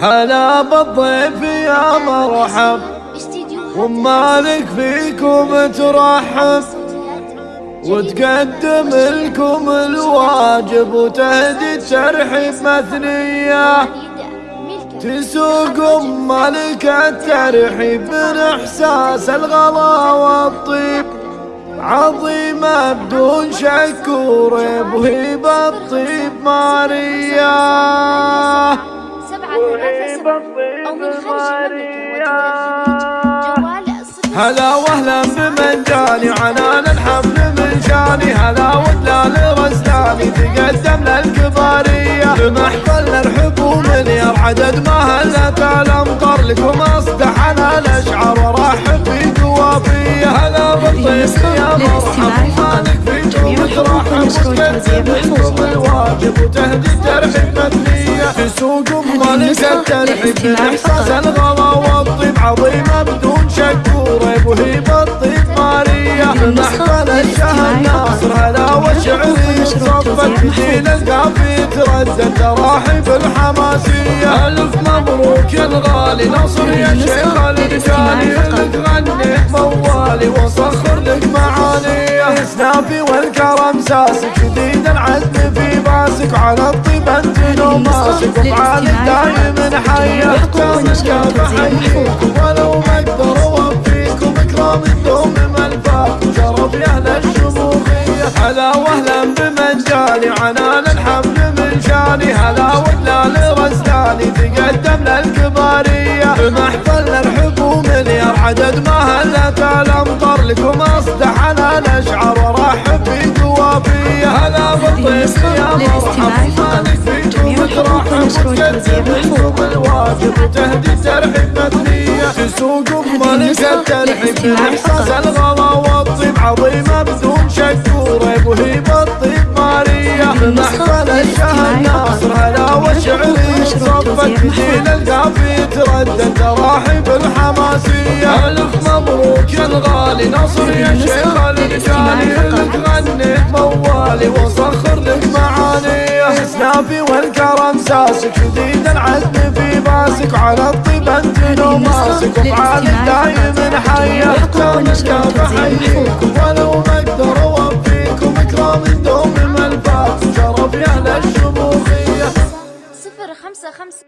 هلا بالضيف يا مرحب. ومالك فيكم ترحب. وتقدم لكم الواجب وتهدي الترحيب مثنية تسوق مالك الترحيب من إحساس الغلا والطيب. عظيمة بدون شك وريب وهي بالطيب ماريا. هلا وهلا بمن جاني عنان الحمل من شاني هلا ودلال رزلاني تقدم للكبارية بمحفل الرحب ومليار عدد ما هلت الامطار لكم اصدح أنا الاشعار ورحب في قوافية هلا بالضيف يا مرحب مالك فيكم ترحب وتقدم الواجب وتهدي الترحيب مثنية تسوق مالك الترحيب بالاحساس الغلا والطيب عظيمة بدون شك وريب وهي بالطيب ماريا. محفل الشهر ناصر هلا وشعري صفت جيل القافي تردد تراحب الحماسية. ألف مبروك يا الغالي نصر يا شيخ الرجالي لك غنيت موالي وصخر اسنافي والكرم ساسك جديد العزم في باسك على الطيب انت لو ماسك وفعالك دايم حية احتامك بحييكم ولو ما أقدر أوفيكم إكرام الدوم ملفات وشرف يا أهل الشموخية هلا وهلا بمن جاني عنان الحمل من شاني. هلا ودلال رزلاني تقدم للكبارية. بمحفل الرحب ومليار عدد ما هلت الامطار لكم قوافية هلا بالضيف يا مرحب مالك فيكم ترحب وتقدم لكم الواجب وتهدي الترحيب مثنية تسوق مالك الترحيب باحساس الغلا والطيب عظيمة بدون شك وريب وهي بالطيب مارية محفل الشهر ناصر هلا وشعري. صفت جيل القافي تردد تراحيب الحماسية. ألف مبروك يا الغالي نصر يا وصخر لك معاني. اسنافي والكرم ساسك جديد العزم في باسك على الطيب انت لو ماسك وفعالك دايم حية احتامك بحييكم ولو ما أقدر اوفيكم إكرام الدوم ملفات شرف يا أهل الشموخية صفر خمسة خمسة.